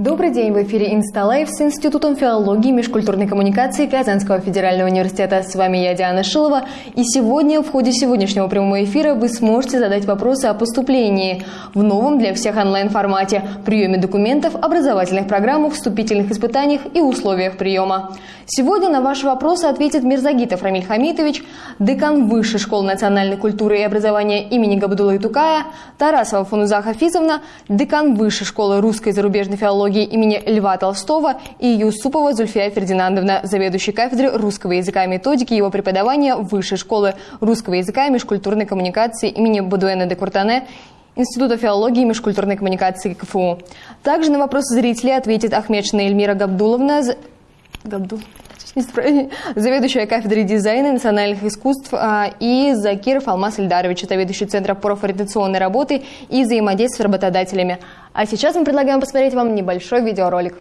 Добрый день, в эфире Инсталайв с Институтом филологии и межкультурной коммуникации Казанского федерального университета. С вами я, Диана Шилова. И сегодня, в ходе сегодняшнего прямого эфира, вы сможете задать вопросы о поступлении в новом для всех онлайн-формате, приеме документов, образовательных программах, вступительных испытаниях и условиях приема. Сегодня на ваши вопросы ответит Мирзагитов Рамиль Хамитович, декан Высшей школы национальной культуры и образования имени Габдулы Тукая, Тарасова Фануза Хафизовна, декан Высшей школы русской и зарубежной филологии филологии имени Льва Толстого и Юсупова Зульфия Фердинандовна, заведующий кафедрой русского языка и методики его преподавания Высшей школы русского языка и межкультурной коммуникации имени Бадуэна де Куртане Института филологии и межкультурной коммуникации КФУ. Также на вопросы зрителей ответит Ахмедшина Эльмира Габдуловна, Габдул, заведующая кафедрой дизайна национальных искусств, а, и Закиров Алмаз Ильдарович, заведующий Центром профориентационной работы и взаимодействия с работодателями. А сейчас мы предлагаем посмотреть вам небольшой видеоролик.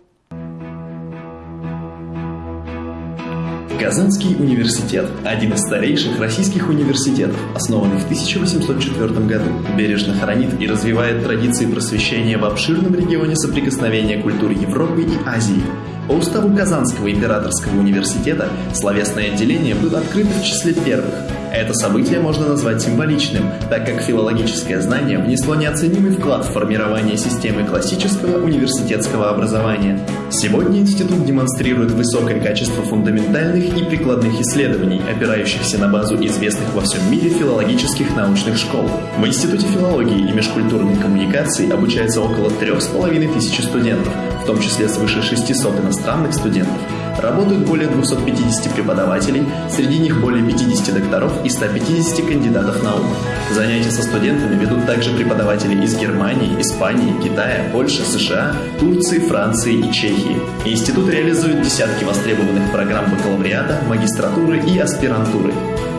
Казанский университет – один из старейших российских университетов, основанный в 1804 году, бережно хранит и развивает традиции просвещения в обширном регионе соприкосновения культур Европы и Азии – по уставу Казанского императорского университета словесное отделение было открыто в числе первых. Это событие можно назвать символичным, так как филологическое знание внесло неоценимый вклад в формирование системы классического университетского образования. Сегодня институт демонстрирует высокое качество фундаментальных и прикладных исследований, опирающихся на базу известных во всем мире филологических научных школ. В Институте филологии и межкультурной коммуникации обучается около трех с половиной тысяч студентов, том числе свыше 600 иностранных студентов. Работают более 250 преподавателей, среди них более 50 докторов и 150 кандидатов наук. Занятия со студентами ведут также преподаватели из Германии, Испании, Китая, Польши, США, Турции, Франции и Чехии. Институт реализует десятки востребованных программ бакалавриата, магистратуры и аспирантуры.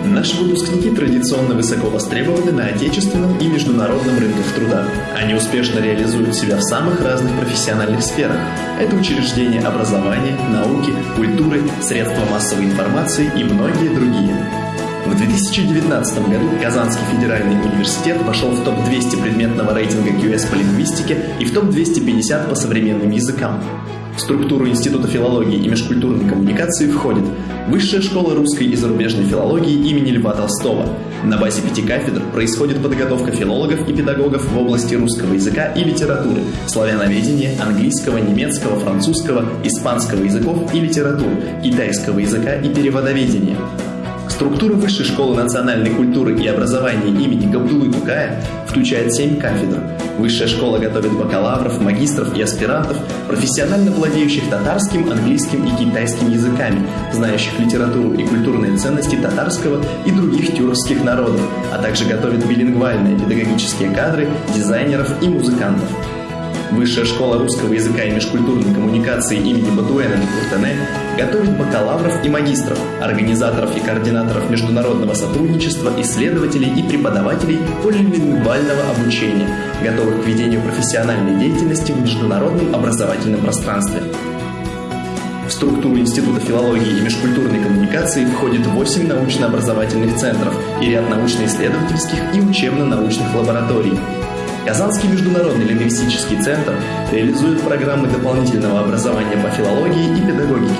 Наши выпускники традиционно высоко востребованы на отечественном и международном рынках труда. Они успешно реализуют себя в самых разных профессиональных сферах. Это учреждения образования, науки, культуры, средства массовой информации и многие другие. В 2019 году Казанский федеральный университет вошел в топ-200 предметного рейтинга QS по лингвистике и в топ-250 по современным языкам. В структуру Института филологии и межкультурной коммуникации входит Высшая школа русской и зарубежной филологии имени Льва Толстого. На базе пяти кафедр происходит подготовка филологов и педагогов в области русского языка и литературы, славяноведения, английского, немецкого, французского, испанского языков и литературы, китайского языка и переводоведения. Структура Высшей школы национальной культуры и образования имени Габдулы Тукая включает семь кафедр. Высшая школа готовит бакалавров, магистров и аспирантов, профессионально владеющих татарским, английским и китайским языками, знающих литературу и культурные ценности татарского и других тюркских народов, а также готовит билингвальные педагогические кадры, дизайнеров и музыкантов. Высшая школа русского языка и межкультурной коммуникации имени Батуэна де Куртене готовит бакалавров и магистров, организаторов и координаторов международного сотрудничества, исследователей и преподавателей полилингвального обучения, готовых к ведению профессиональной деятельности в международном образовательном пространстве. В структуру Института филологии и межкультурной коммуникации входит 8 научно-образовательных центров и ряд научно-исследовательских и учебно-научных лабораторий – Казанский международный лингвистический центр реализует программы дополнительного образования по филологии и педагогике.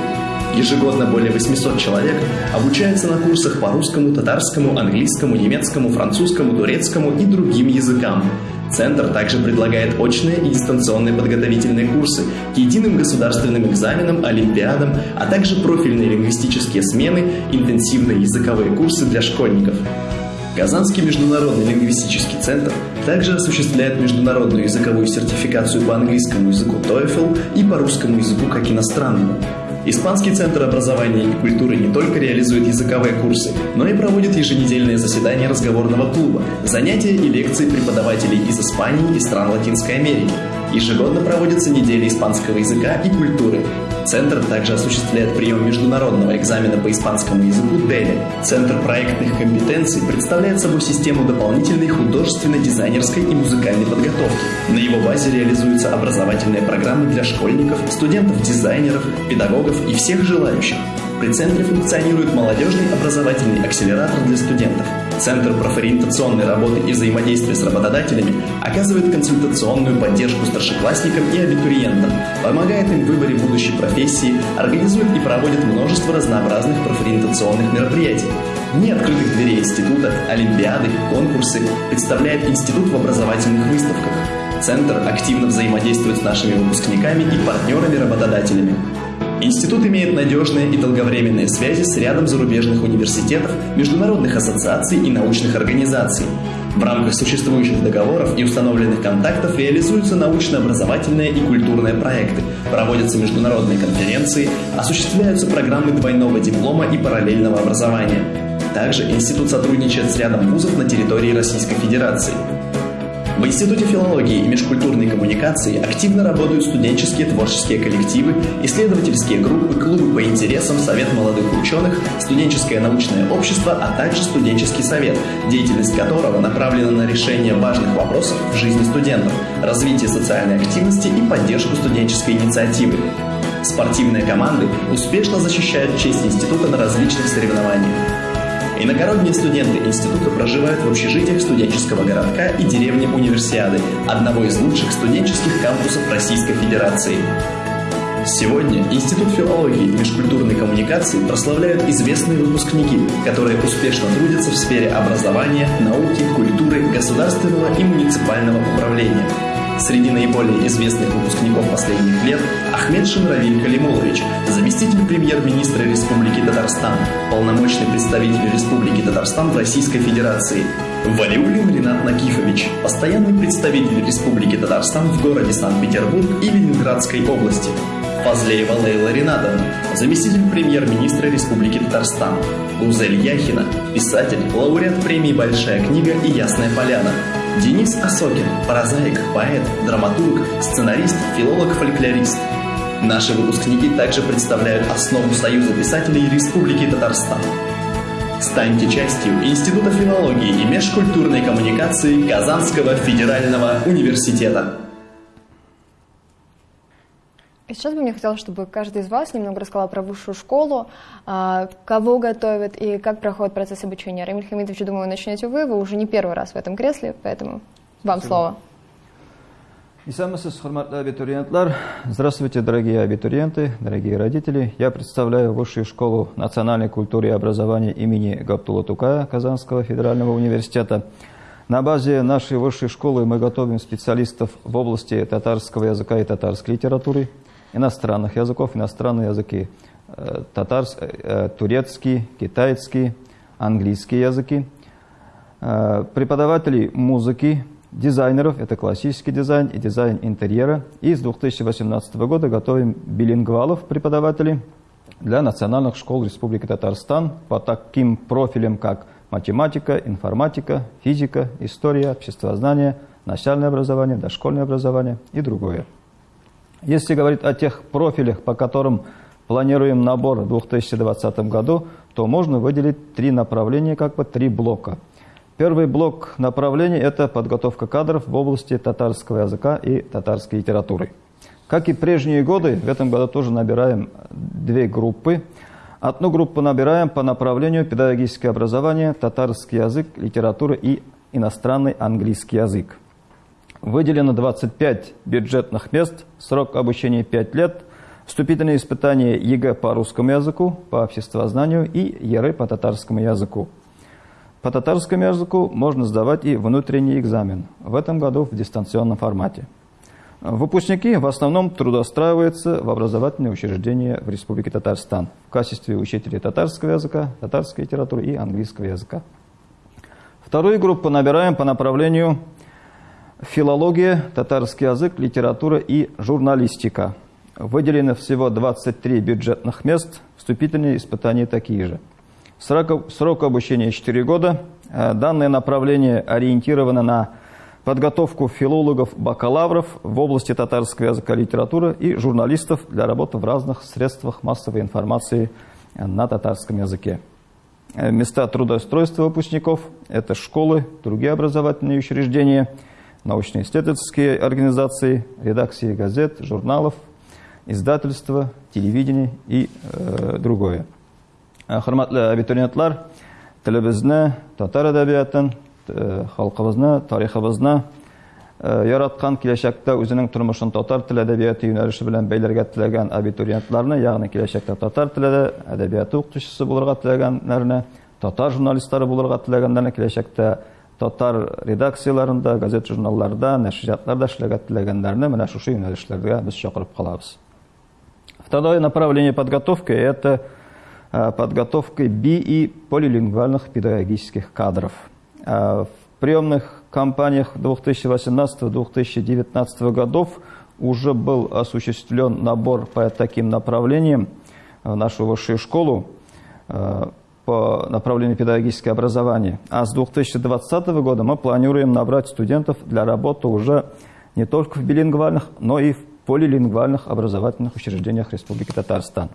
Ежегодно более 800 человек обучаются на курсах по русскому, татарскому, английскому, немецкому, французскому, турецкому и другим языкам. Центр также предлагает очные и дистанционные подготовительные курсы к единым государственным экзаменам, олимпиадам, а также профильные лингвистические смены, интенсивные языковые курсы для школьников. Казанский международный лингвистический центр также осуществляет международную языковую сертификацию по английскому языку TOEFL и по русскому языку как иностранному. Испанский центр образования и культуры не только реализует языковые курсы, но и проводит еженедельные заседания разговорного клуба, занятия и лекции преподавателей из Испании и стран Латинской Америки. Ежегодно проводятся недели испанского языка и культуры. Центр также осуществляет прием международного экзамена по испанскому языку DELE. Центр проектных компетенций представляет собой систему дополнительной художественной, дизайнерской и музыкальной подготовки. На его базе реализуются образовательные программы для школьников, студентов-дизайнеров, педагогов и всех желающих. При центре функционирует молодежный образовательный акселератор для студентов. Центр профориентационной работы и взаимодействия с работодателями оказывает консультационную поддержку старшеклассникам и абитуриентам, помогает им в выборе будущей профессии, организует и проводит множество разнообразных профориентационных мероприятий. Дни открытых дверей института, олимпиады, конкурсы представляет институт в образовательных выставках. Центр активно взаимодействует с нашими выпускниками и партнерами-работодателями. Институт имеет надежные и долговременные связи с рядом зарубежных университетов, международных ассоциаций и научных организаций. В рамках существующих договоров и установленных контактов реализуются научно-образовательные и культурные проекты, проводятся международные конференции, осуществляются программы двойного диплома и параллельного образования. Также институт сотрудничает с рядом вузов на территории Российской Федерации. В Институте филологии и межкультурной коммуникации активно работают студенческие творческие коллективы, исследовательские группы, клубы по интересам, Совет молодых ученых, студенческое научное общество, а также студенческий совет, деятельность которого направлена на решение важных вопросов в жизни студентов, развитие социальной активности и поддержку студенческой инициативы. Спортивные команды успешно защищают честь института на различных соревнованиях. Иногородние студенты института проживают в общежитиях студенческого городка и деревни Универсиады, одного из лучших студенческих кампусов Российской Федерации. Сегодня Институт филологии и межкультурной коммуникации прославляют известные выпускники, которые успешно трудятся в сфере образования, науки, культуры, государственного и муниципального управления – Среди наиболее известных выпускников последних лет Ахмед Шамравиль Калимулович, заместитель премьер-министра Республики Татарстан, полномочный представитель Республики Татарстан в Российской Федерации, Валиулин Ренат Накифович, постоянный представитель Республики Татарстан в городе Санкт-Петербург и Ленинградской области, Фазлеева Лейла Ринатовна, заместитель премьер-министра Республики Татарстан, Узель Яхина, писатель, лауреат премии «Большая книга» и «Ясная поляна», Денис Осокин, прозаик, поэт, драматург, сценарист, филолог-фольклорист. Наши выпускники также представляют основу Союза писателей Республики Татарстан. Станьте частью Института филологии и межкультурной коммуникации Казанского федерального университета. И сейчас бы мне хотелось, чтобы каждый из вас немного рассказал про высшую школу, а, кого готовят и как проходит процесс обучения. Рамиль Хамидович, думаю, начнете вы, вы уже не первый раз в этом кресле, поэтому вам Спасибо. слово. Исамасыз, абитуриентлар. Здравствуйте, дорогие абитуриенты, дорогие родители. Я представляю Высшую школу национальной культуры и образования имени Габтула Тукая Казанского федерального университета. На базе нашей высшей школы мы готовим специалистов в области татарского языка и татарской литературы, иностранных языков, иностранные языки, э, татарский, э, турецкий, китайский, английские языки, э, преподавателей музыки, дизайнеров, это классический дизайн и дизайн интерьера. И с 2018 года готовим билингвалов преподавателей для национальных школ Республики Татарстан по таким профилям, как математика, информатика, физика, история, обществознание, начальное образование, дошкольное образование и другое. Если говорить о тех профилях, по которым планируем набор в 2020 году, то можно выделить три направления, как бы три блока. Первый блок направлений – это подготовка кадров в области татарского языка и татарской литературы. Как и прежние годы, в этом году тоже набираем две группы. Одну группу набираем по направлению педагогическое образование, татарский язык, литература и иностранный английский язык. Выделено 25 бюджетных мест, срок обучения 5 лет, вступительные испытания ЕГЭ по русскому языку, по обществознанию и ЕРЭ по татарскому языку. По татарскому языку можно сдавать и внутренний экзамен, в этом году в дистанционном формате. Выпускники в основном трудоустраиваются в образовательные учреждения в Республике Татарстан в качестве учителей татарского языка, татарской литературы и английского языка. Вторую группу набираем по направлению филология, татарский язык, литература и журналистика. Выделено всего 23 бюджетных мест, вступительные испытания такие же. Срок, срок обучения 4 года. Э, данное направление ориентировано на подготовку филологов-бакалавров в области татарского языка литературы и журналистов для работы в разных средствах массовой информации на татарском языке. Э, места трудоустройства выпускников – это школы, другие образовательные учреждения – научно-исследовательские организации, редакции газет, журналов, издательства, телевидение и э, другое. Хурматлы абитуриентлар, телебезне татар әдәбиятын халкыбызны тарихыбызны яраткан киләчәктә үзенең тормышын татар теле әдәбияты юнәлеше белән бәйләргә теләгән абитуриентларны ягъни киләчәктә татар теле әдәбияты укытучысы булырга теләгәннәрне татар журналистлары булырга теләгәннәрне киләчәктә татар редакцияларында газет журналларда нәшриятларда эшләргә теләгәннәрне менә шушы юнәлешләргә без чакырып калабыз. Второе направление подготовки это подготовка би и полилингвальных педагогических кадров. В приемных кампаниях 2018-2019 годов уже был осуществлен набор по таким направлениям в нашу высшую школу по направлению педагогическое образование. А с 2020 года мы планируем набрать студентов для работы уже не только в билингвальных, но и в полилингвальных образовательных учреждениях Республики Татарстан.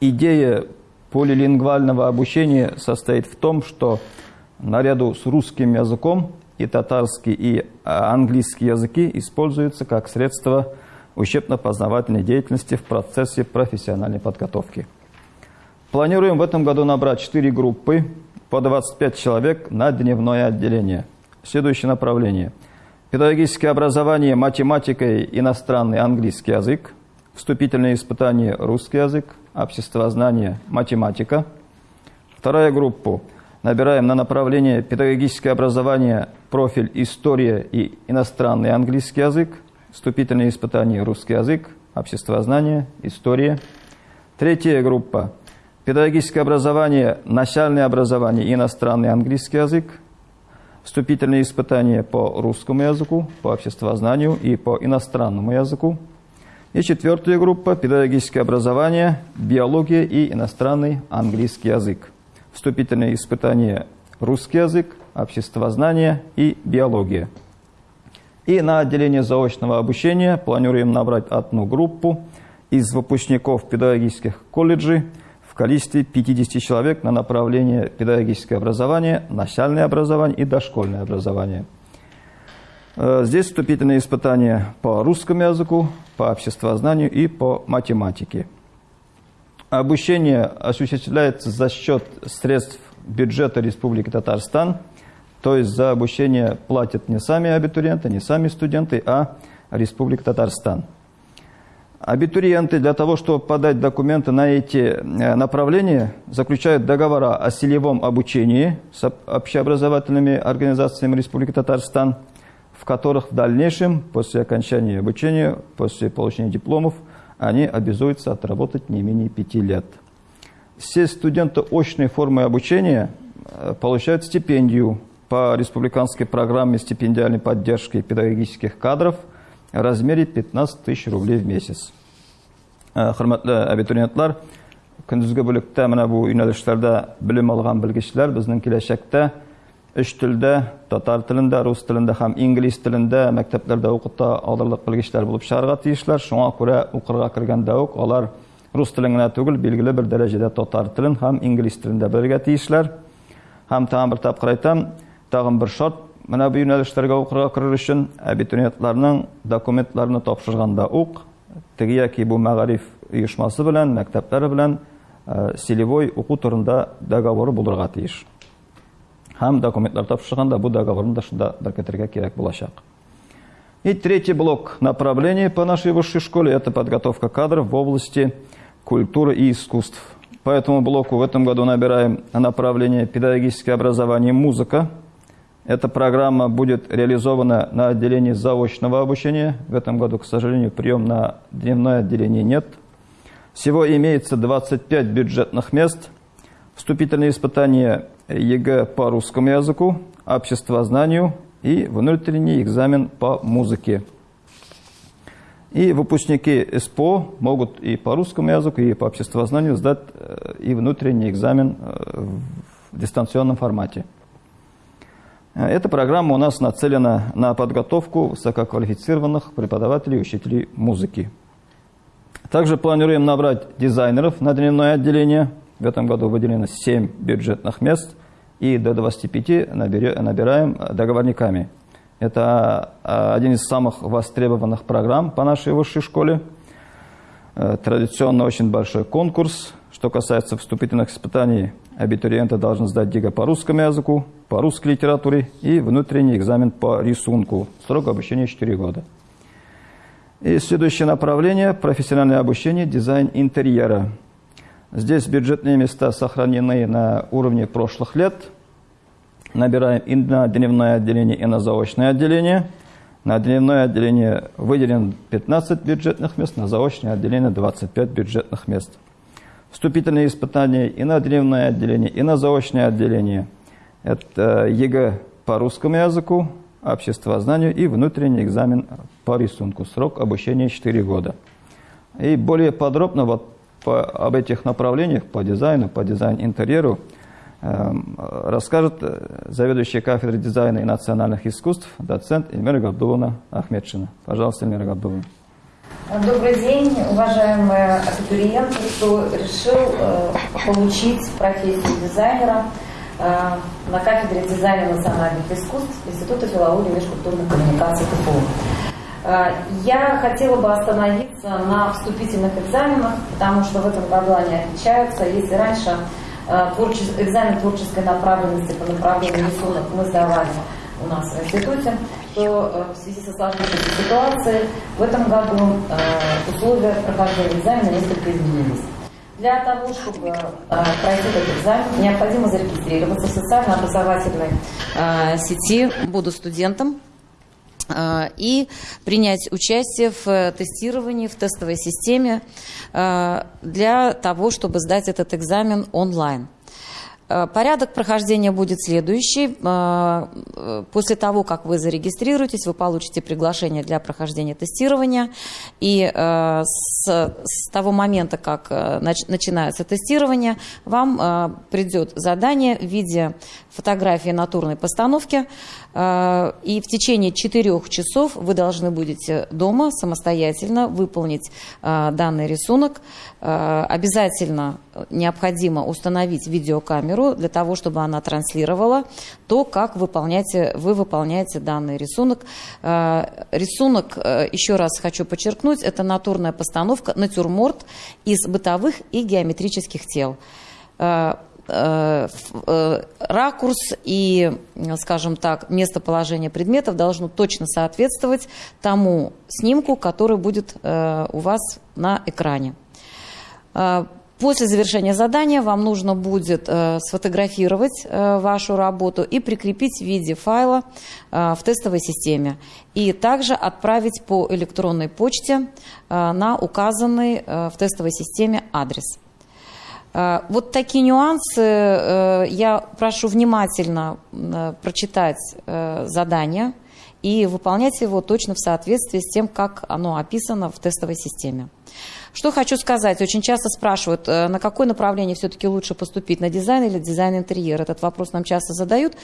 Идея полилингвального обучения состоит в том, что наряду с русским языком и татарский, и английский языки используются как средство учебно-познавательной деятельности в процессе профессиональной подготовки. Планируем в этом году набрать 4 группы по 25 человек на дневное отделение. Следующее направление. Педагогическое образование, математика и иностранный английский язык, вступительные испытания русский язык, обществознание, математика. Вторая группа. Набираем на направление педагогическое образование, профиль история и иностранный английский язык, вступительные испытания русский язык, обществознание, история. Третья группа – педагогическое образование, начальное образование иностранный английский язык, вступительные испытания по русскому языку, по обществознанию и по иностранному языку. И четвертая группа – педагогическое образование, биология и иностранный английский язык. Вступительные испытания русский язык, обществознание и биология. И на отделение заочного обучения планируем набрать одну группу из выпускников педагогических колледжей – количестве 50 человек на направление педагогическое образование, начальное образование и дошкольное образование. Э, здесь вступительные испытания по русскому языку, по обществознанию и по математике. Обучение осуществляется за счет средств бюджета Республики Татарстан, то есть за обучение платят не сами абитуриенты, не сами студенты, а Республика Татарстан. Абитуриенты для того, чтобы подать документы на эти э, направления, заключают договора о селевом обучении с общеобразовательными организациями Республики Татарстан, в которых в дальнейшем, после окончания обучения, после получения дипломов, они обязуются отработать не менее пяти лет. Все студенты очной формы обучения э, получают стипендию по республиканской программе стипендиальной поддержки педагогических кадров – в размере 15 тысяч рублей в месяц. Хөрмәтле абитуриентлар, көндезге бүлектә менә бу юнәлешләрдә белем алган белгечләр безнең киләчәктә өч телдә, татар телендә, рус телендә һәм инглиз телендә мәктәпләрдә укыта алырлык белгечләр булып чыгарга тиешләр. Шуңа күрә укырга кергәндә үк алар рус телен генә түгел, билгеле бер дәрәҗәдә татар телен һәм инглиз телендә белергә тиешләр. Һәм тагын бер тапкыр әйтәм, тагын бер шарт Менә бу юнәлешләргә укырга керер өчен абитуриентларның документларны тапшырганда ук теге яки бу мәгариф оешмасы белән, мәктәпләре белән селевой уку турында договоры булырга тиеш. Һәм документлар тапшырганда бу договорны да шунда беркетергә кирәк булачак. И третий блок направлений по нашей высшей школе – это подготовка кадров в области культуры и искусств. По этому блоку в этом году набираем направление педагогическое образование музыка – эта программа будет реализована на отделении заочного обучения. В этом году, к сожалению, прием на дневное отделение нет. Всего имеется 25 бюджетных мест. Вступительные испытания ЕГЭ по русскому языку, обществознанию и внутренний экзамен по музыке. И выпускники СПО могут и по русскому языку, и по обществознанию сдать э, и внутренний экзамен э, в дистанционном формате. Эта программа у нас нацелена на подготовку высококвалифицированных преподавателей и учителей музыки. Также планируем набрать дизайнеров на дневное отделение. В этом году выделено 7 бюджетных мест и до 25 набираем договорниками. Это а, один из самых востребованных программ по нашей высшей школе. Э, традиционно очень большой конкурс, Что касается вступительных испытаний, абитуриенты должны сдать ГИГА по русскому языку, по русской литературе и внутренний экзамен по рисунку. Срок обучения 4 года. И следующее направление – профессиональное обучение, дизайн интерьера. Здесь бюджетные места сохранены на уровне прошлых лет. Набираем и на дневное отделение, и на заочное отделение. На дневное отделение выделено 15 бюджетных мест, на заочное отделение 25 бюджетных мест. Вступительные испытания и на дневное отделение, и на заочное отделение. Это ЕГЭ по русскому языку, обществознанию и внутренний экзамен по рисунку. Срок обучения 4 года. И более подробно вот по, об этих направлениях, по дизайну, по дизайн-интерьеру, э, расскажет заведующая кафедрой дизайна и национальных искусств, доцент Эльмира Габдуловна Ахмедшина. Пожалуйста, Эльмира Габдуловна. Добрый день, уважаемые абитуриенты, кто решил э, получить профессию дизайнера – Э, на кафедре дизайна национальных искусств Института филологии и межкультурных коммуникаций КФУ. Э, я хотела бы остановиться на вступительных экзаменах, потому что в этом году они отличаются. Если раньше экзамен творческой направленности по направлению рисунок мы сдавали у нас в институте, то в связи со сложившейся ситуацией в этом году условия прохождения экзамена несколько изменились. Для того, чтобы э, пройти этот экзамен, необходимо зарегистрироваться в социально-образовательной э, сети «Буду студентом» э, и принять участие в тестировании, в тестовой системе э, для того, чтобы сдать этот экзамен онлайн. Э, порядок прохождения будет следующий. Э, э, после того, как вы зарегистрируетесь, вы получите приглашение для прохождения тестирования. И с, с того момента, как начинается тестирование, вам придет задание в виде фотографии натурной постановки. И в течение четырех часов вы должны будете дома самостоятельно выполнить данный рисунок. Обязательно необходимо установить видеокамеру камеру для того, чтобы она транслировала то, как выполняете, вы выполняете данный рисунок. Э, рисунок, э, еще раз хочу подчеркнуть, это натурная постановка, натюрморт из бытовых и геометрических тел э, ракурс и, скажем так, местоположение предметов должно точно соответствовать тому снимку, который будет у вас на экране. После завершения задания вам нужно будет э, сфотографировать э, вашу работу и прикрепить в виде файла э, в тестовой системе. И также отправить по электронной почте э, на указанный э, в тестовой системе адрес. Э, вот такие нюансы. Э, я прошу внимательно э, прочитать э, задание и выполнять его точно в соответствии с тем, как оно описано в тестовой системе. Что хочу сказать. Очень часто спрашивают, э, на какое направление все-таки лучше поступить, на дизайн или дизайн интерьера. Этот вопрос нам часто задают.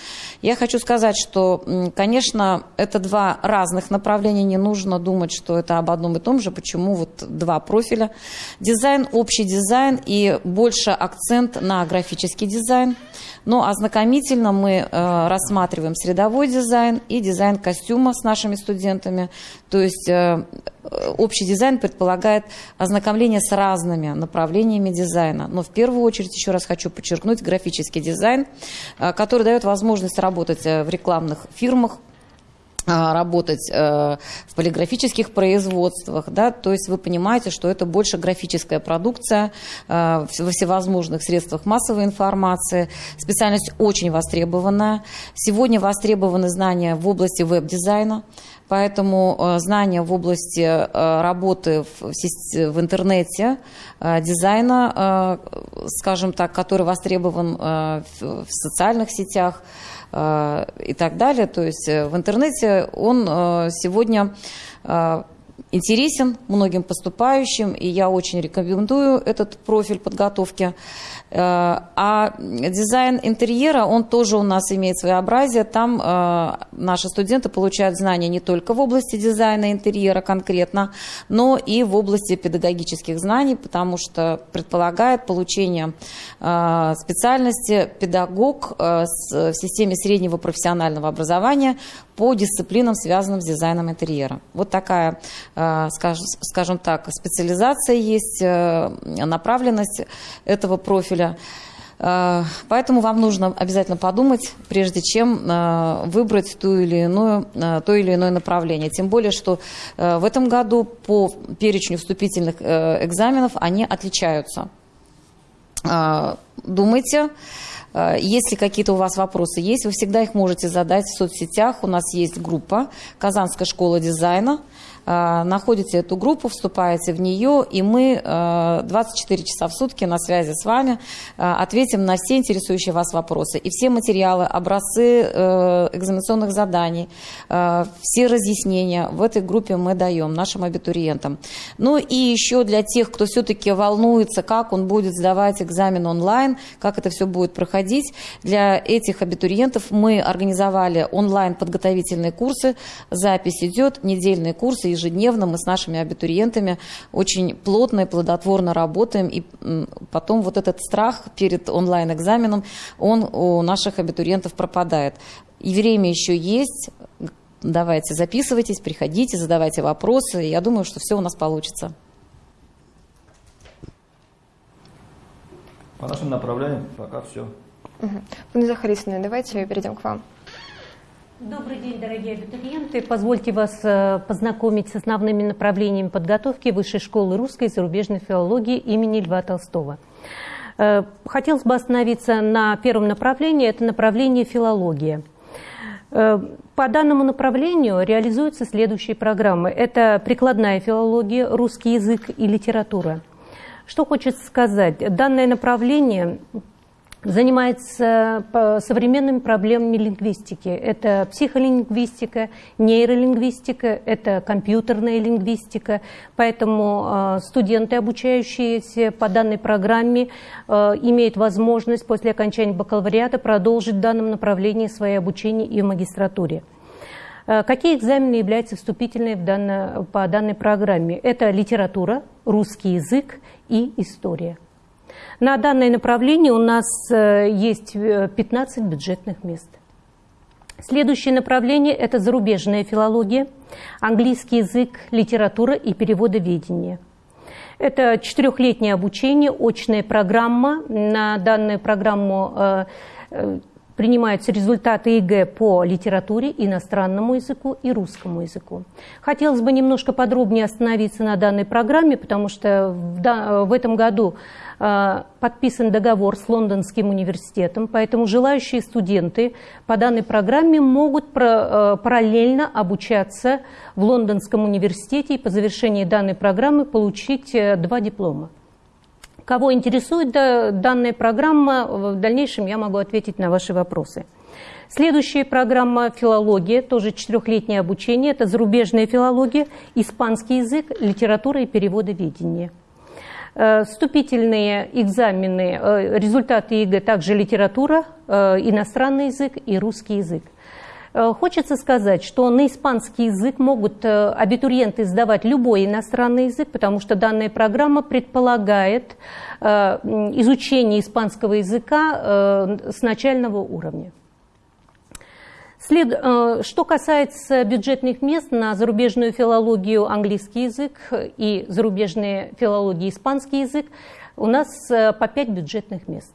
Я хочу сказать, что, конечно, это два разных направления. Не нужно думать, что это об одном и том же. Почему вот два профиля. Дизайн, общий дизайн и больше акцент на графический дизайн. Но ознакомительно мы э, рассматриваем средовой дизайн и дизайн костюма с нашими студентами. То есть э, общий дизайн предполагает ознакомление с разными направлениями дизайна. Но в первую очередь, еще раз хочу подчеркнуть, графический дизайн, э, который дает возможность работать э, в рекламных фирмах, работать в полиграфических производствах, да, то есть вы понимаете, что это больше графическая продукция во всевозможных средствах массовой информации. Специальность очень востребованная. Сегодня востребованы знания в области веб-дизайна, Поэтому э, знания в области э, работы в интернете, э, дизайна, скажем так, который востребован в социальных сетях и так далее. То есть в интернете он сегодня интересен многим поступающим, и я очень рекомендую этот профиль подготовки. Э, а дизайн интерьера, он тоже у нас имеет своеобразие. Там э, наши студенты получают знания не только в области дизайна интерьера конкретно, но и в области педагогических знаний, потому что предполагает получение э, специальности педагог в системе среднего профессионального образования по дисциплинам, связанным с дизайном интерьера. Вот такая скажем так, специализация есть, направленность этого профиля. Э, поэтому вам нужно обязательно подумать, прежде чем э, выбрать ту или иную, э, то или иное направление. Тем более, что в этом году по перечню вступительных экзаменов они отличаются. Думайте. Если какие-то у вас вопросы есть, вы всегда их можете задать в соцсетях. У нас есть группа «Казанская школа дизайна». А, находите эту группу, вступаете в нее, и мы 24 а, часа в сутки на связи с вами а, ответим на все интересующие вас вопросы. И все материалы, образцы э, экзаменационных заданий, все разъяснения в этой группе мы даем нашим абитуриентам. Ну и еще для тех, кто все-таки волнуется, как он будет сдавать экзамен онлайн, как это все будет проходить, для этих абитуриентов мы организовали онлайн подготовительные курсы, запись идет, недельные курсы, ежедневно мы с нашими абитуриентами очень плотно и плодотворно работаем, и потом вот этот страх перед онлайн-экзаменом, он у наших абитуриентов пропадает. И время еще есть, давайте записывайтесь, приходите, задавайте вопросы, я думаю, что все у нас получится. По нашим направлениям пока все. Угу. Захарисовна, давайте перейдем к вам. Добрый день, дорогие абитуриенты. Позвольте вас э, познакомить с основными направлениями подготовки Высшей школы русской и зарубежной филологии имени Льва Толстого. Э, хотелось бы остановиться на первом направлении, это направление филология. Э, по данному направлению реализуются следующие программы. Это прикладная филология, русский язык и литература. Что хочется сказать? Данное направление занимается современными проблемами лингвистики. Это психолингвистика, нейролингвистика, это компьютерная лингвистика. Поэтому э, студенты, обучающиеся по данной программе, э, имеют возможность после окончания бакалавриата продолжить в данном направлении свое обучение и в магистратуре. Э, какие экзамены являются вступительными в данно, по данной программе? Это литература, русский язык и история. На данное направление у нас э, есть 15 э, бюджетных мест. Следующее направление – это зарубежная филология, английский язык, литература и переводоведение. Это четырехлетнее обучение, очная программа. На данную программу э, принимаются результаты ЕГЭ по литературе, иностранному языку и русскому языку. Хотелось бы немножко подробнее остановиться на данной программе, потому что в, этом году подписан договор с Лондонским университетом, поэтому желающие студенты по данной программе могут э, параллельно обучаться в Лондонском университете и по завершении данной программы получить э, два диплома. Кого интересует данная программа, в дальнейшем я могу ответить на ваши вопросы. Следующая программа «Филология», тоже четырехлетнее обучение, это зарубежная филология, испанский язык, литература и переводоведение. Э, вступительные экзамены, э, результаты ЕГЭ, также литература, э, иностранный язык и русский язык. Хочется сказать, что на испанский язык могут абитуриенты сдавать любой иностранный язык, потому что данная программа предполагает изучение испанского языка с начального уровня. След... Что касается бюджетных мест на зарубежную филологию английский язык и зарубежные филологии испанский язык, у нас по 5 бюджетных мест.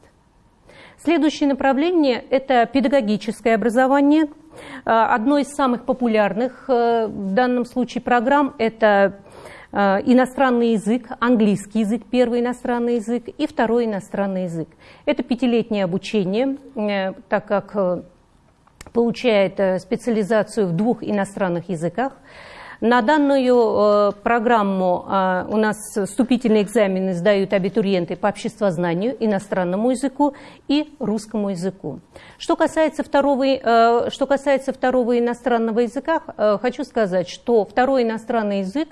Следующее направление – это педагогическое образование – Э, одной из самых популярных э, в данном случае программ – это э, иностранный язык, английский язык, первый иностранный язык и второй иностранный язык. Это пятилетнее обучение, так как получает специализацию в двух иностранных языках – на данную э, программу э, у нас вступительные экзамены сдают абитуриенты по обществознанию, иностранному языку и русскому языку. Что касается второго, э, что касается второго иностранного языка, хочу сказать, что второй иностранный язык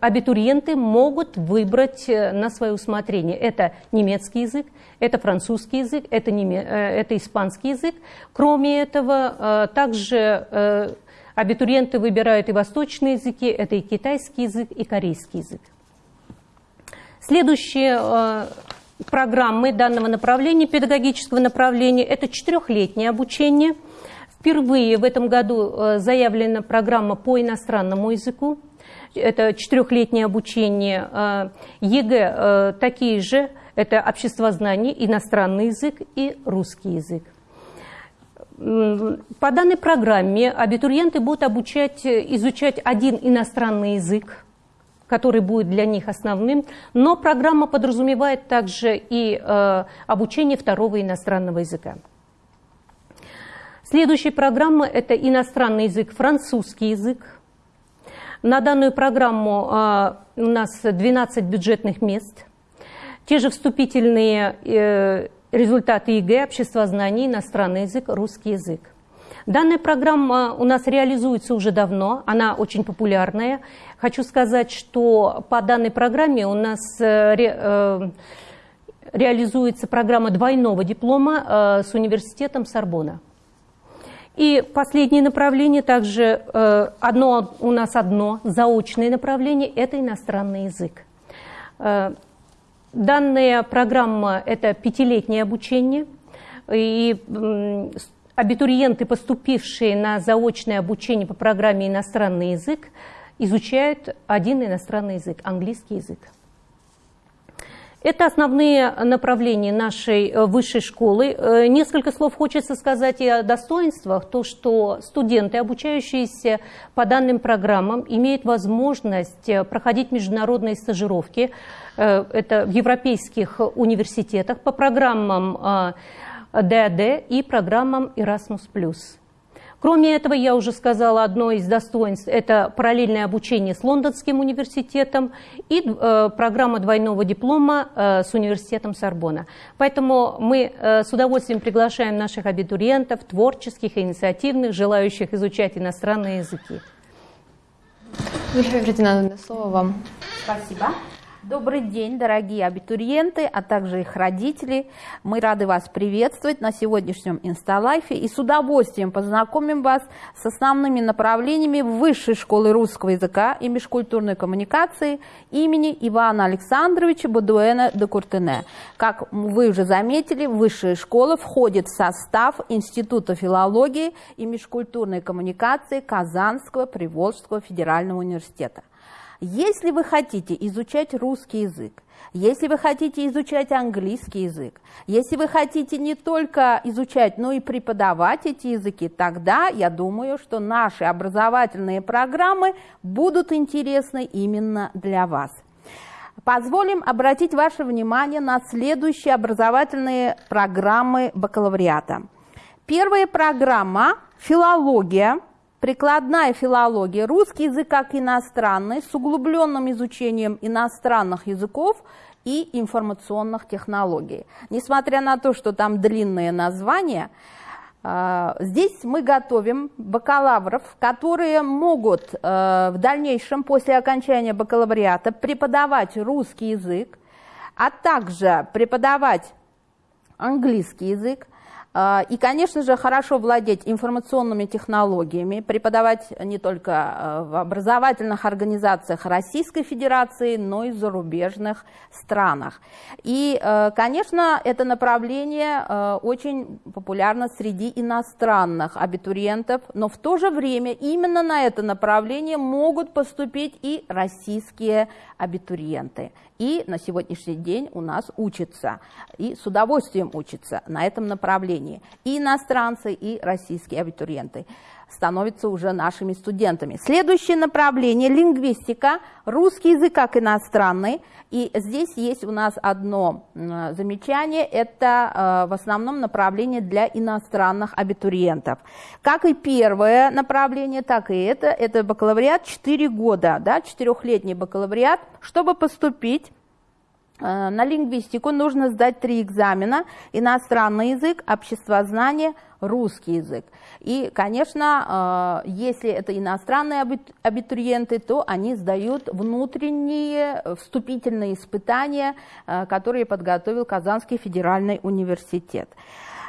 абитуриенты могут выбрать на свое усмотрение. Это немецкий язык, это французский язык, это, неме... это испанский язык. Кроме этого, также Абитуриенты выбирают и восточные языки, это и китайский язык, и корейский язык. Следующие э, программы данного направления, педагогического направления, это четырехлетнее обучение. впервые в этом году заявлена программа по иностранному языку. Это четырехлетнее обучение. ЕГЭ такие же. Это обществознание, иностранный язык и русский язык. По данной программе абитуриенты будут обучать, изучать один иностранный язык, который будет для них основным, но программа подразумевает также и э, обучение второго иностранного языка. Следующая программа – это иностранный язык, французский язык. На данную программу э, у нас 12 бюджетных мест. Те же вступительные э, результаты ЕГЭ, обществознание, иностранный язык, русский язык. Данная программа у нас реализуется уже давно, она очень популярная. Хочу сказать, что по данной программе у нас э, ре, э, реализуется программа двойного диплома э, с университетом Сорбона. И последнее направление также, э, одно, у нас одно заочное направление, это иностранный язык. Данная программа – это пятилетнее обучение, и абитуриенты, поступившие на заочное обучение по программе «Иностранный язык», изучают один иностранный язык – английский язык. Это основные направления нашей э, высшей школы. Э, несколько слов хочется сказать и о достоинствах. То, что студенты, обучающиеся по данным программам, имеют возможность э, проходить международные стажировки. Это в европейских университетах по программам ДАД и программам Erasmus+. Кроме этого, я уже сказала, одно из достоинств – это параллельное обучение с Лондонским университетом и э, программа двойного диплома э, с университетом Сорбона. Поэтому мы э, с удовольствием приглашаем наших абитуриентов, творческих, инициативных, желающих изучать иностранные языки. Вильфа Фердинандовна, слово вам. Спасибо. Добрый день, дорогие абитуриенты, а также их родители. Мы рады вас приветствовать на сегодняшнем Инсталайфе и с удовольствием познакомим вас с основными направлениями Высшей школы русского языка и межкультурной коммуникации имени Ивана Александровича Бадуэна де Куртене. Как вы уже заметили, Высшая школа входит в состав Института филологии и межкультурной коммуникации Казанского Приволжского федерального университета. Если вы хотите изучать русский язык, если вы хотите изучать английский язык, если вы хотите не только изучать, но и преподавать эти языки, тогда я думаю, что наши образовательные программы будут интересны именно для вас. Позволим обратить ваше внимание на следующие образовательные программы бакалавриата. Первая программа «Филология», Прикладная филология, русский язык как иностранный, с углубленным изучением иностранных языков и информационных технологий. Несмотря на то, что там длинные названия, а, здесь мы готовим бакалавров, которые могут э, в дальнейшем, после окончания бакалавриата, преподавать русский язык, а также преподавать английский язык, и, конечно же, хорошо владеть информационными технологиями, преподавать не только а, в образовательных организациях Российской Федерации, но и в зарубежных странах. И, а, конечно, это направление очень популярно среди иностранных абитуриентов, но в то же время именно на это направление могут поступить и российские абитуриенты. И на сегодняшний день у нас учатся, и с удовольствием учатся на этом направлении. И иностранцы, и российские абитуриенты становятся уже нашими студентами. Следующее направление – лингвистика, русский язык как иностранный. И здесь есть у нас одно замечание, это э, в основном направление для иностранных абитуриентов. Как и первое направление, так и это, это бакалавриат 4 года, да, четырехлетний бакалавриат, чтобы поступить на лингвистику нужно сдать три экзамена. Иностранный язык, обществознание, русский язык. И, конечно, э, если это иностранные абитуриенты, то они сдают внутренние вступительные испытания, э, которые подготовил Казанский федеральный университет.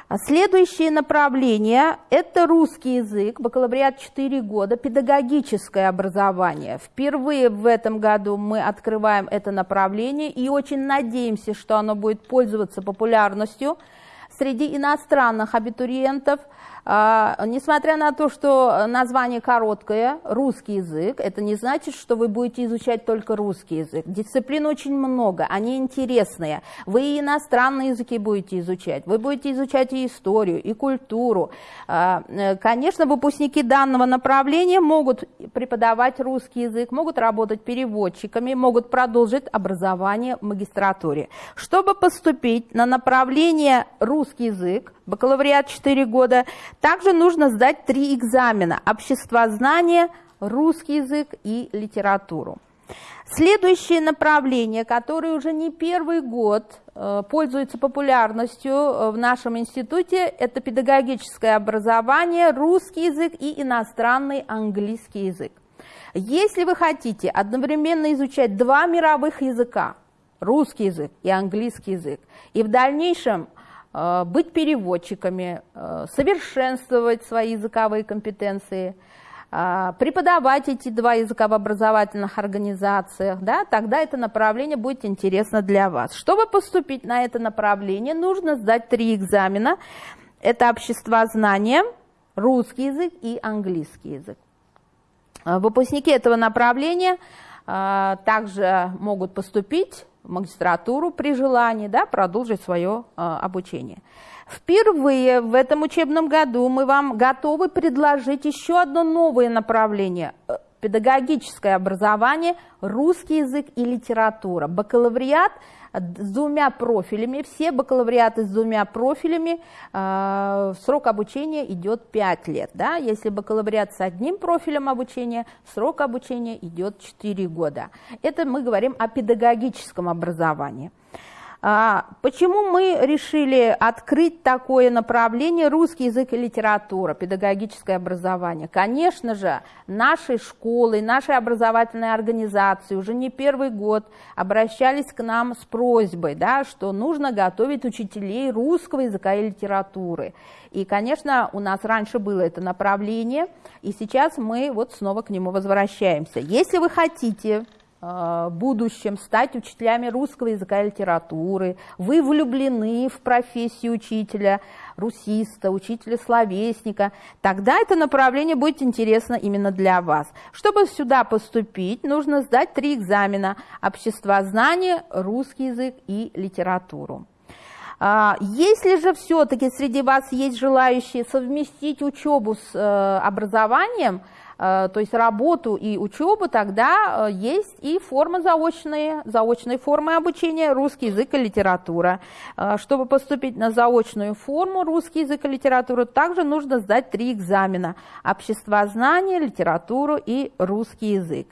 А следующее направление – это русский язык, бакалавриат 4 года, педагогическое образование. Впервые в этом году мы открываем это направление и очень надеемся, что оно будет пользоваться популярностью среди иностранных абитуриентов. А, несмотря на то, что название короткое, русский язык, это не значит, что вы будете изучать только русский язык. Дисциплин очень много, они интересные. Вы и иностранные языки будете изучать, вы будете изучать и историю, и культуру. А, э, конечно, выпускники данного направления могут преподавать русский язык, могут работать переводчиками, могут продолжить образование в магистратуре. Чтобы поступить на направление русский язык, бакалавриат 4 года, также нужно сдать три экзамена – обществознание, русский язык и литературу. Следующее направление, которое уже не первый год э, пользуется популярностью э, в нашем институте, это педагогическое образование, русский язык и иностранный английский язык. Если вы хотите одновременно изучать два мировых языка, русский язык и английский язык, и в дальнейшем быть переводчиками, э, совершенствовать свои языковые компетенции, э, преподавать эти два языка в образовательных организациях, да, тогда это направление будет интересно для вас. Чтобы поступить на это направление, нужно сдать три экзамена. Это общество знания, русский язык и английский язык. Выпускники этого направления также могут поступить магистратуру при желании, да, продолжить свое э, обучение. Впервые в этом учебном году мы вам готовы предложить еще одно новое направление э, педагогическое образование, русский язык и литература. Бакалавриат – с двумя профилями, все бакалавриаты с двумя профилями, э, срок обучения идет 5 лет. Да? Если бакалавриат с одним профилем обучения, срок обучения идет 4 года. Это мы говорим о педагогическом образовании. А, почему мы решили открыть такое направление русский язык и литература, педагогическое образование? Конечно же, нашей школы, нашей образовательной организации уже не первый год обращались к нам с просьбой, да, что нужно готовить учителей русского языка и литературы. И, конечно, у нас раньше было это направление, и сейчас мы вот снова к нему возвращаемся. Если вы хотите будущем стать учителями русского языка и литературы, вы влюблены в профессию учителя, русиста, учителя словесника, тогда это направление будет интересно именно для вас. Чтобы сюда поступить, нужно сдать три экзамена – обществознание, русский язык и литературу. А, если же все-таки среди вас есть желающие совместить учебу с э, образованием – Э, то есть работу и учебу, тогда э, есть и формы заочные, заочные формы обучения, русский язык и литература. Э, чтобы поступить на заочную форму русский язык и литературу, также нужно сдать три экзамена – обществознание, литературу и русский язык.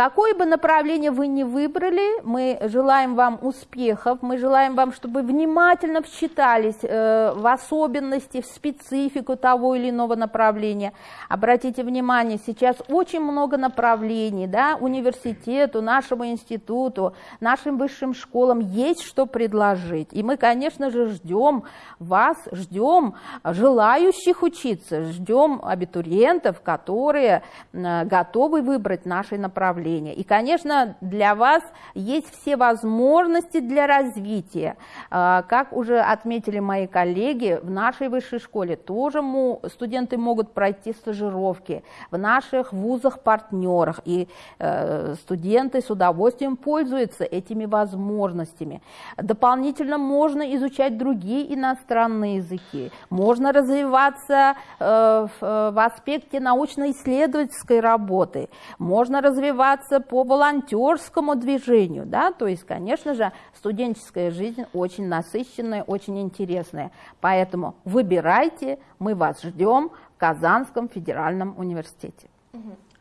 Какое бы направление вы ни выбрали, мы желаем вам успехов, мы желаем вам, чтобы внимательно вчитались э, в особенности, в специфику того или иного направления. Обратите внимание, сейчас очень много направлений, да, университету, нашему институту, нашим высшим школам есть что предложить. И мы, конечно же, ждем вас, ждем желающих учиться, ждем абитуриентов, которые э, готовы выбрать наши направления направления. И, конечно, для вас есть все возможности для развития. А, как уже отметили мои коллеги, в нашей высшей школе тоже студенты могут пройти стажировки в наших вузах-партнерах, и э, студенты с удовольствием пользуются этими возможностями. Дополнительно можно изучать другие иностранные языки, можно развиваться э, в аспекте научно-исследовательской работы, можно развиваться развиваться по волонтерскому движению, да, то есть, конечно же, студенческая жизнь очень насыщенная, очень интересная, поэтому выбирайте, мы вас ждем в Казанском федеральном университете.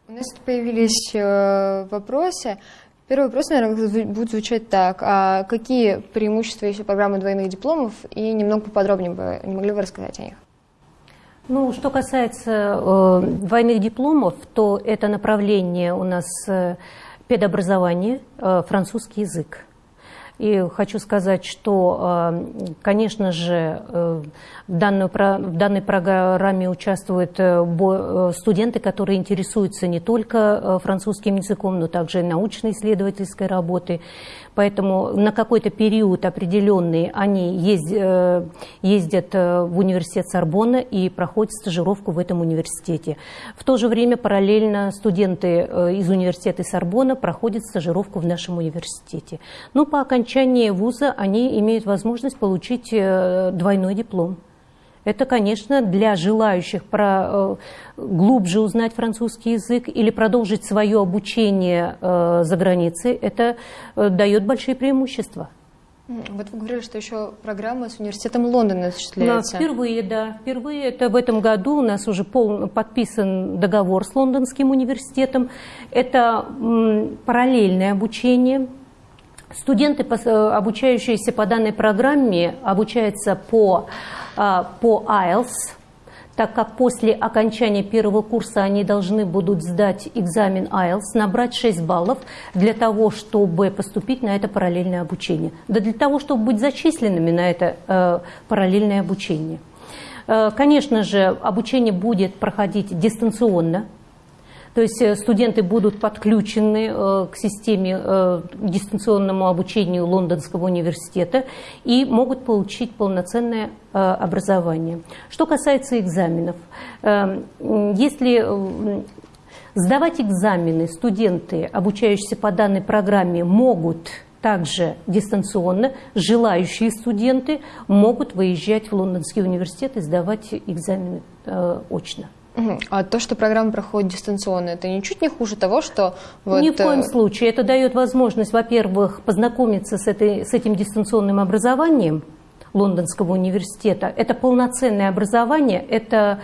У нас появились э, вопросы. Первый вопрос, наверное, будет звучать так. А какие преимущества есть у программы двойных дипломов? И немного поподробнее бы не могли бы рассказать о них? Ну, что касается э, двойных дипломов, то это направление у нас э, педобразование, э, французский язык. И хочу сказать, что, конечно же, в, данную, в данной программе участвуют студенты, которые интересуются не только французским языком, но также научно-исследовательской работой. Поэтому на какой-то период определенный они ездят, ездят в университет Сорбонна и проходят стажировку в этом университете. В то же время параллельно студенты из университета Сорбонна проходят стажировку в нашем университете. Но по окончании вуза они имеют возможность получить двойной диплом. Это, конечно, для желающих про, глубже узнать французский язык или продолжить свое обучение за границей, это дает большие преимущества. Вот вы говорили, что еще программа с университетом Лондона осуществляется. Да, впервые, да. Впервые это в этом году у нас уже пол, подписан договор с Лондонским университетом. Это параллельное обучение. Студенты, обучающиеся по данной программе, обучаются по, по IELTS, так как после окончания первого курса они должны будут сдать экзамен IELTS, набрать 6 баллов для того, чтобы поступить на это параллельное обучение. Да для того, чтобы быть зачисленными на это э, параллельное обучение. Э, конечно же, обучение будет проходить дистанционно, то есть студенты будут подключены к системе к дистанционному обучению Лондонского университета и могут получить полноценное образование. Что касается экзаменов, если сдавать экзамены студенты, обучающиеся по данной программе, могут также дистанционно, желающие студенты могут выезжать в Лондонский университет и сдавать экзамены очно. А то, что программа проходит дистанционно, это ничуть не хуже того, что... Вот... Ни в коем случае. Это дает возможность, во-первых, познакомиться с, этой, с этим дистанционным образованием Лондонского университета. Это полноценное образование, это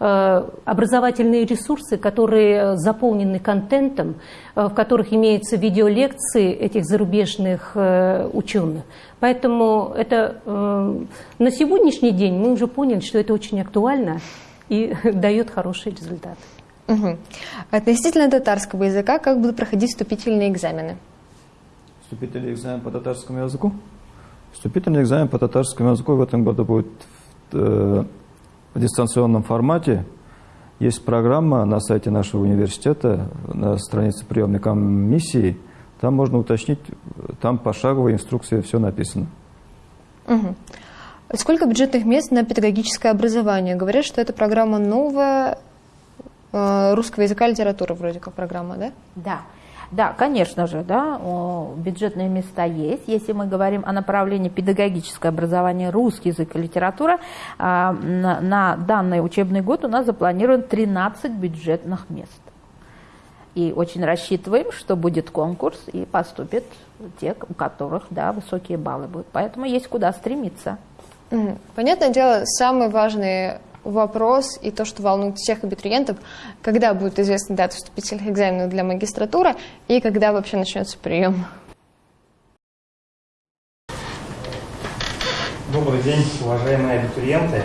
э, образовательные ресурсы, которые заполнены контентом, э, в которых имеются видеолекции этих зарубежных э, ученых. Поэтому это э, на сегодняшний день мы уже поняли, что это очень актуально и дает хороший результат. Угу. Относительно татарского языка, как будут проходить вступительные экзамены? Вступительный экзамен по татарскому языку? Вступительный экзамен по татарскому языку в этом году будет в, э, в дистанционном формате. Есть программа на сайте нашего университета, на странице приемной комиссии. Там можно уточнить, там пошаговая инструкция, все написано. Угу. Сколько бюджетных мест на педагогическое образование? Говорят, что это программа новая, э, русского языка и литературы вроде как программа, да? Да. Да, конечно же, да, бюджетные места есть. Если мы говорим о направлении педагогическое образование, русский язык и литература, а, на, данный учебный год у нас запланировано 13 бюджетных мест. И очень рассчитываем, что будет конкурс и поступят те, у которых да, высокие баллы будут. Поэтому есть куда стремиться. Понятное дело, самый важный вопрос и то, что волнует всех абитуриентов, когда будет известна дата вступительных экзаменов для магистратуры и когда вообще начнется прием. Добрый день, уважаемые абитуриенты.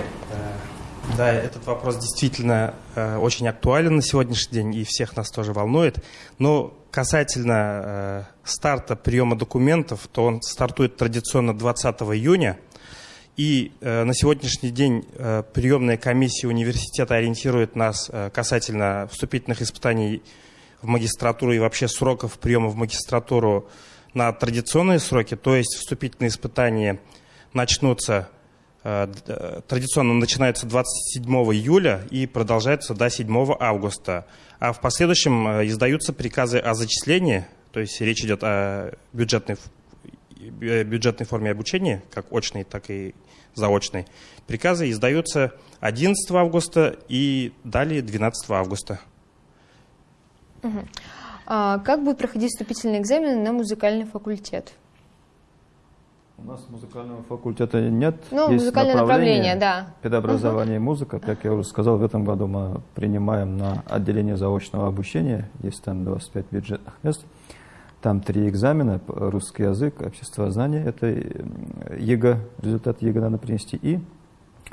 Да, этот вопрос действительно э, очень актуален на сегодняшний день и всех нас тоже волнует. Но касательно э, старта приема документов, то он стартует традиционно 20 июня – и э, на сегодняшний день э, приемная комиссия университета ориентирует нас э, касательно вступительных испытаний в магистратуру и вообще сроков приема в магистратуру на традиционные сроки, то есть вступительные испытания начнутся, э, э традиционно начинаются 27 июля и продолжаются до 7 августа. А в последующем э, издаются приказы о зачислении, то есть речь идет о бюджетной бюджетной форме обучения, как очной, так и заочной, приказы издаются 11 августа и далее 12 августа. Угу. А как будет проходить вступительный экзамен на музыкальный факультет? У нас музыкального факультета нет. Ну, Есть музыкальное направление, направление да. Педобразование угу. и музыка. Как я уже сказал, в этом году мы принимаем на отделение заочного обучения. Есть там 25 бюджетных мест. Там три экзамена, русский язык, обществознание, это ЕГЭ, результат ЕГЭ надо принести, и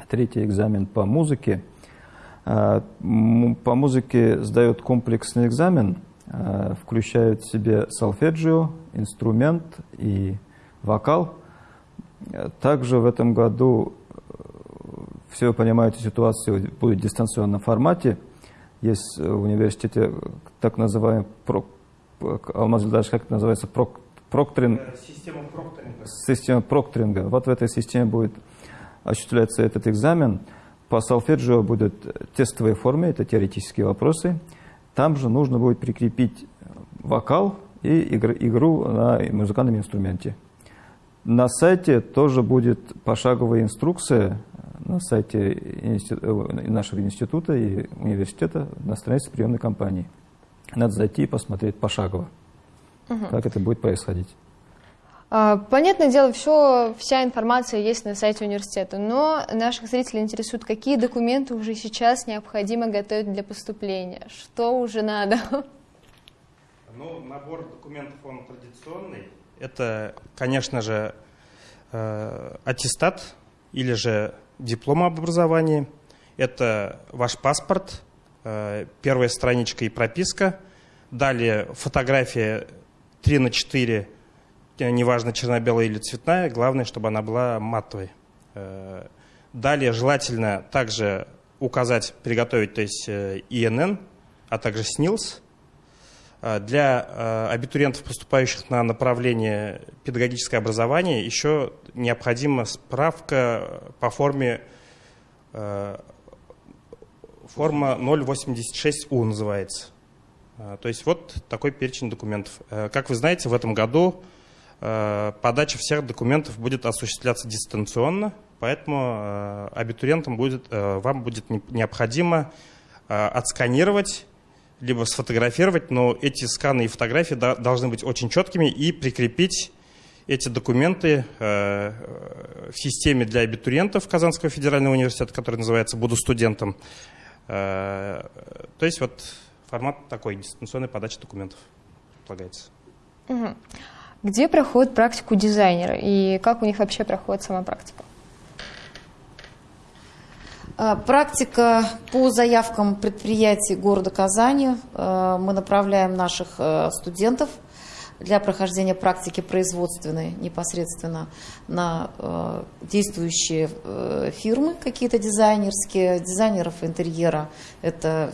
третий экзамен по музыке. А, по музыке сдает комплексный экзамен, а, включает в себе солфеджио, инструмент и вокал. Также в этом году, все вы понимаете, ситуация будет в дистанционном формате. Есть в университете так называемый, Алмаз даже как это называется, прок, проктринг. Система прокторинга. Система прокторинга. Вот в этой системе будет осуществляться этот экзамен. По Солфеджио будут тестовые формы, это теоретические вопросы. Там же нужно будет прикрепить вокал и игру на музыкальном инструменте. На сайте тоже будет пошаговая инструкция на сайте э, нашего института и университета на странице приемной кампании. Надо зайти и посмотреть пошагово, угу. как это будет происходить. А, понятное дело, все, вся информация есть на сайте университета, но наших зрителей интересует, какие документы уже сейчас необходимо готовить для поступления, что уже надо. Ну, набор документов, он традиционный. Это, конечно же, э, аттестат или же диплом об образовании. Это ваш паспорт, первая страничка и прописка. Далее фотография 3 на 4 неважно черно-белая или цветная, главное, чтобы она была матовой. Э, далее желательно также указать, приготовить, то есть э, ИНН, а также СНИЛС. Э, для абитуриентов, поступающих на направление педагогическое образование, еще необходима справка по форме форма 086У называется. То есть вот такой перечень документов. Как вы знаете, в этом году Э, подача всех документов будет осуществляться дистанционно, поэтому э, абитуриентам будет, э, вам будет необходимо отсканировать либо сфотографировать, но эти сканы и фотографии должны быть очень четкими и прикрепить эти документы в системе для абитуриентов Казанского федерального университета, который называется «Буду студентом». То есть вот формат такой, дистанционной подачи документов предлагается. Угу. Где проходит практику дизайнера и как у них вообще проходит сама практика? А, практика по заявкам предприятий города Казани. А, мы направляем наших студентов для прохождения практики производственной непосредственно на действующие фирмы какие-то дизайнерские, дизайнеров интерьера. Это,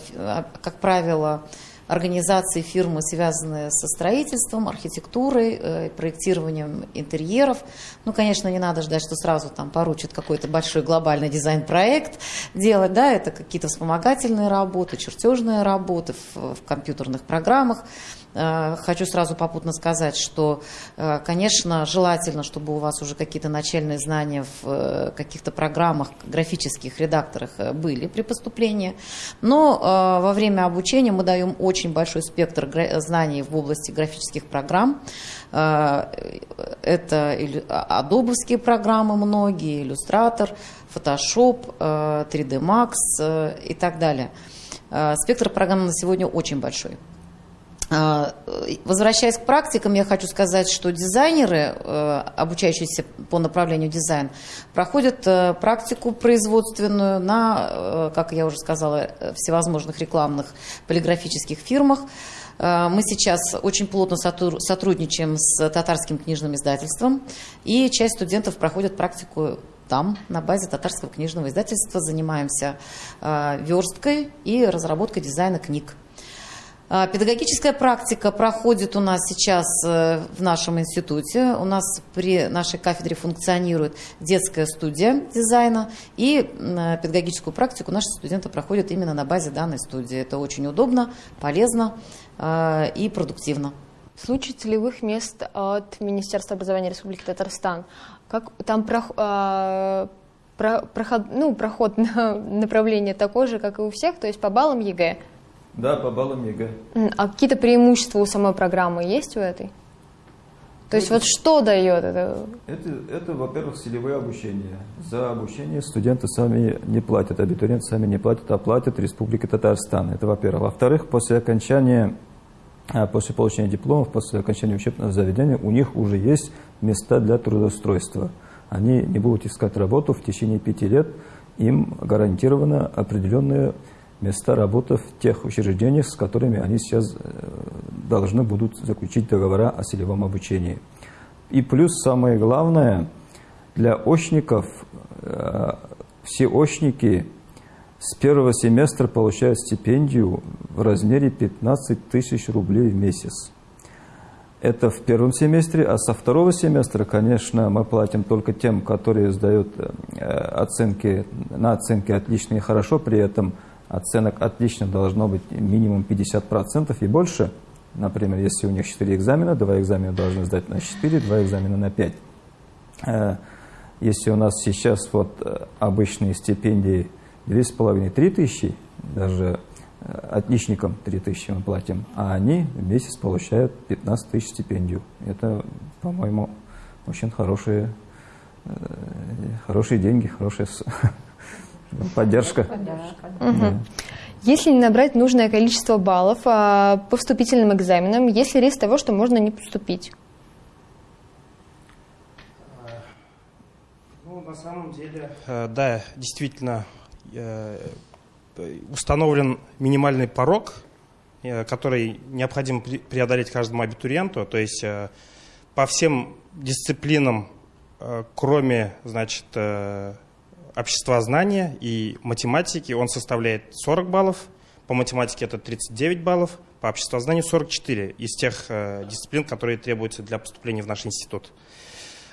как правило, организации фирмы, связанные со строительством, архитектурой, э, проектированием интерьеров. Ну, конечно, не надо ждать, что сразу там поручат какой-то большой глобальный дизайн-проект делать, да, это какие-то вспомогательные работы, чертежные работы в, в компьютерных программах. Э, хочу сразу попутно сказать, что, э, конечно, желательно, чтобы у вас уже какие-то начальные знания в э, каких-то программах, графических редакторах были при поступлении. Но во время обучения мы даем очень большой спектр знаний в области графических программ. Это адобовские программы многие, иллюстратор, Photoshop, 3D Max и так далее. Спектр программ на сегодня очень большой. А, возвращаясь к практикам, я хочу сказать, что дизайнеры, э, обучающиеся по направлению дизайн, проходят э, практику производственную на, э, как я уже сказала, всевозможных рекламных полиграфических фирмах. Мы сейчас очень плотно сотрудничаем с татарским книжным издательством, и часть студентов проходит практику там, на базе татарского книжного издательства, занимаемся версткой и разработкой дизайна книг. А, педагогическая практика проходит у нас сейчас э, в нашем институте. У нас при нашей кафедре функционирует детская студия дизайна. И э, педагогическую практику наши студенты проходят именно на базе данной студии. Это очень удобно, полезно э, и продуктивно. В случае целевых мест от Министерства образования Республики Татарстан, как там э, про, проход, ну, проход на направление такой же, как и у всех, то есть по баллам ЕГЭ? Да, по баллам ЕГЭ. А какие-то преимущества у самой программы есть у этой? То есть вот что дает это? Это, это во-первых, селевое обучение. За обучение студенты сами не платят, абитуриенты сами не платят, а платят Республика Татарстан. Это во-первых. Во-вторых, после окончания, а, после получения дипломов, после окончания учебного заведения, у них уже есть места для трудоустройства. Они не будут искать работу в течение пяти лет, им гарантировано определенное места работы в тех учреждениях, с которыми они сейчас э, должны будут заключить договора о селевом обучении. И плюс самое главное, для очников, э, все очники с первого семестра получают стипендию в размере 15 тысяч рублей в месяц. Это в первом семестре, а со второго семестра, конечно, мы платим только тем, которые сдают э, оценки на оценки отлично и хорошо, при этом оценок отлично должно быть минимум 50% и больше. Например, если у них 4 экзамена, 2 экзамена должны сдать на 4, 2 экзамена на 5. Э, если у нас сейчас вот э, обычные стипендии 2,5-3 тысячи, даже э, отличникам 3 тысячи мы платим, а они в месяц получают 15 тысяч стипендию. Это, по-моему, очень хорошие, хорошие деньги, хорошая поддержка. поддержка. Угу. Если не набрать нужное количество баллов а, по вступительным экзаменам, есть ли риск того, что можно не поступить? Ну, на самом деле, э, да, действительно, э, установлен минимальный порог, э, который необходимо преодолеть каждому абитуриенту. То есть по всем дисциплинам, кроме, значит, общества знания и математики он составляет 40 баллов, по математике это 39 баллов, по обществознанию 44 из тех э, дисциплин, которые требуются для поступления в наш институт.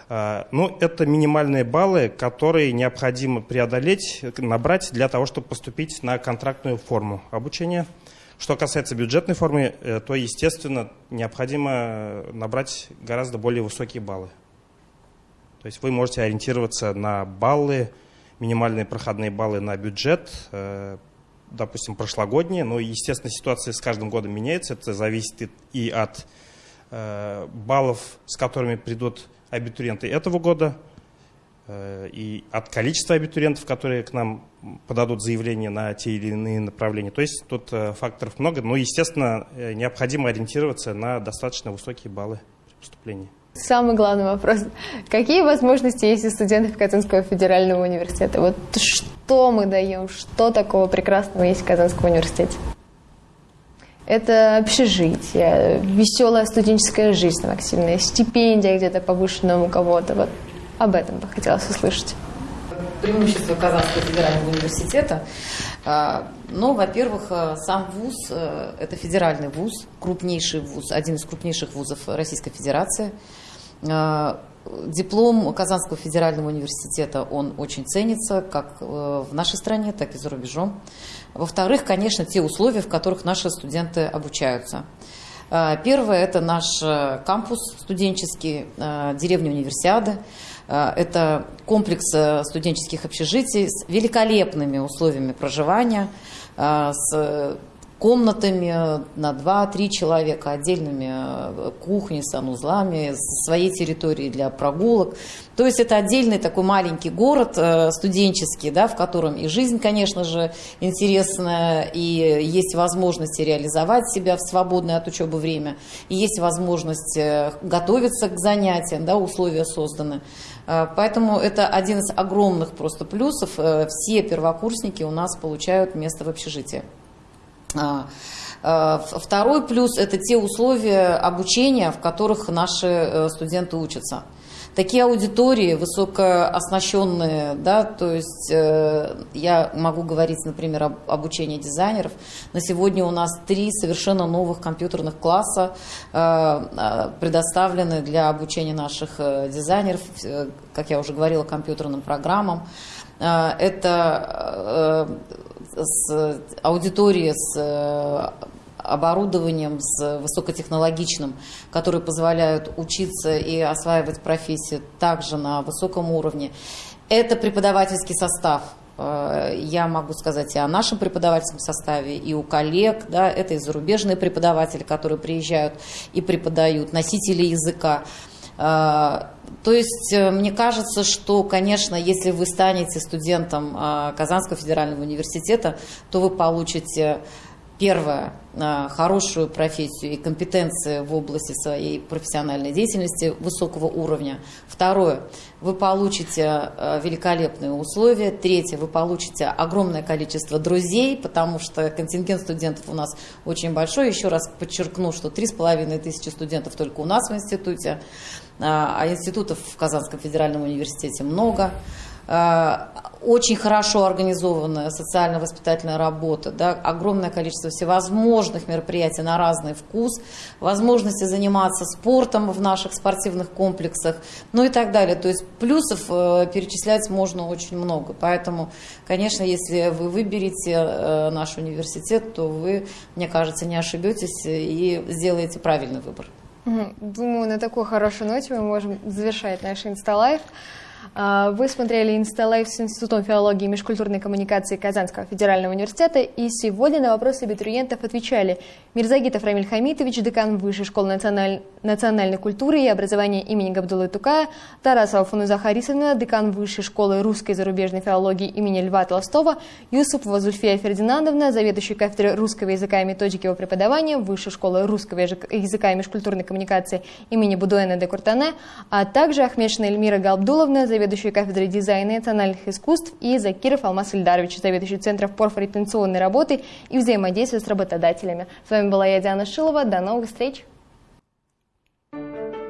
Э, ну, это минимальные баллы, которые необходимо преодолеть, набрать для того, чтобы поступить на контрактную форму обучения. Что касается бюджетной формы, э, то, естественно, необходимо набрать гораздо более высокие баллы. То есть вы можете ориентироваться на баллы, минимальные проходные баллы на бюджет, э, допустим, прошлогодние. Но, естественно, ситуация с каждым годом меняется. Это зависит и от э, баллов, с которыми придут абитуриенты этого года, э, и от количества абитуриентов, которые к нам подадут заявление на те или иные направления. То есть тут факторов много, но, естественно, необходимо ориентироваться на достаточно высокие баллы при поступлении. Самый главный вопрос. Какие возможности есть у студентов Казанского федерального университета? Вот что мы даем, что такого прекрасного есть в Казанском университете? Это общежитие, веселая студенческая жизнь активная, стипендия где-то повышенная у кого-то. Вот об этом бы хотелось услышать. Преимущество Казанского федерального университета. А, ну, во-первых, э, сам вуз э, – это федеральный вуз, крупнейший вуз, один из крупнейших вузов Российской Федерации – Э, диплом Казанского федерального университета, он очень ценится как э, в нашей стране, так и за рубежом. Во-вторых, конечно, те условия, в которых наши студенты обучаются. Э, первое – это наш кампус студенческий, деревня Универсиады. Это комплекс студенческих общежитий с великолепными условиями проживания, с комнатами на 2-3 человека, отдельными э, кухней, санузлами, своей территорией для прогулок. То есть это отдельный такой маленький город э, студенческий, да, в котором и жизнь, конечно же, интересная, и есть возможность реализовать себя в свободное от учебы время, и есть возможность э, готовиться к занятиям, да, условия созданы. Поэтому это один из огромных просто плюсов. Все первокурсники у нас получают место в общежитии. А, а, второй плюс – это те условия обучения, в которых наши э, студенты учатся. Такие аудитории высокооснащенные, да, то есть э, я могу говорить, например, об обучении дизайнеров. На сегодня у нас три совершенно новых компьютерных класса э, э предоставлены для обучения наших дизайнеров, как я уже говорила, компьютерным программам. Это с аудиторией, с э, оборудованием, с высокотехнологичным, которые позволяют учиться и осваивать профессию также на высоком уровне. Это преподавательский состав. Э, я могу сказать и о нашем преподавательском составе, и у коллег. Да, это и зарубежные преподаватели, которые приезжают и преподают, носители языка. То есть э, мне кажется, что, конечно, если вы станете студентом э, Казанского федерального университета, то вы получите первое, хорошую профессию и компетенции в области своей профессиональной деятельности высокого уровня. Второе, вы получите великолепные условия. Третье, вы получите огромное количество друзей, потому что контингент студентов у нас очень большой. Еще раз подчеркну, что 3,5 тысячи студентов только у нас в институте, а институтов в Казанском федеральном университете много. Э, очень хорошо организованная социально-воспитательная работа, да, огромное количество всевозможных мероприятий на разный вкус, возможности заниматься спортом в наших спортивных комплексах, ну и так далее. То есть плюсов э, перечислять можно очень много. Поэтому, конечно, если вы выберете э, наш университет, то вы, мне кажется, не ошибетесь и сделаете правильный выбор. Думаю, на такой хорошей ноте мы можем завершать наш инсталайф. А, вы смотрели «Инсталайф» с Институтом филологии и межкультурной коммуникации Казанского федерального университета, и сегодня на вопросы абитуриентов отвечали Мирзагитов Рамиль Хамитович, декан Высшей школы националь... национальной культуры и образования имени Габдулы Тукая, Тарасова Фунуза Харисовна, декан Высшей школы русской и зарубежной филологии имени Льва Толстого, Юсупова Зульфия Фердинандовна, заведующий кафедрой русского языка и методики его преподавания Высшей школы русского языка и межкультурной коммуникации имени Будуэна де Куртане, а также Ахмешина Эльмира Галбдуловна, заведующий кафедрой дизайна и национальных искусств, и Закиров Алмаз Ильдарович, заведующий Центром профориентационной работы и взаимодействия с работодателями. С вами была я, Диана Шилова. До новых встреч! Thank you.